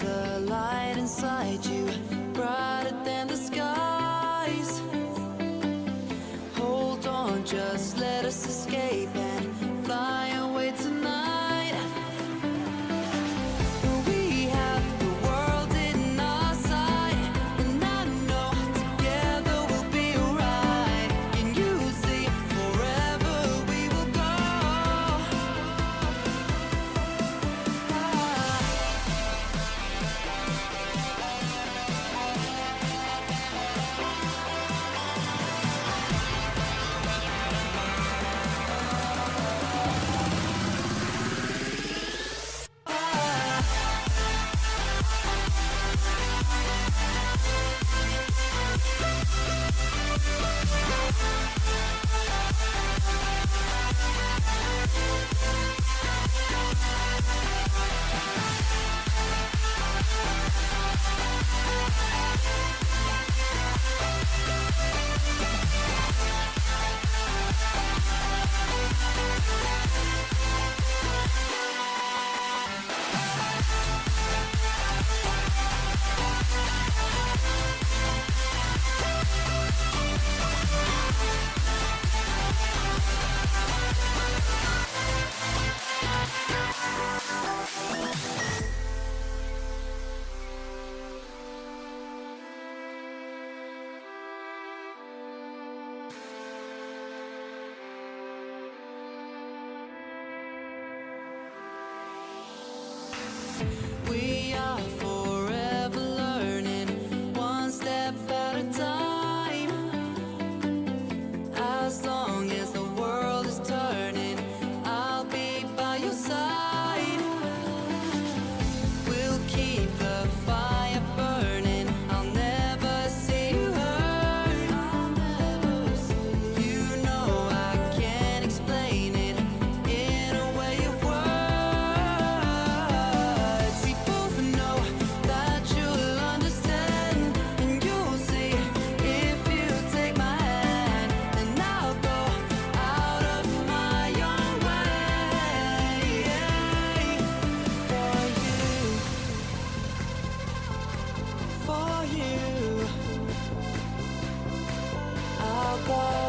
The light inside you goodbye.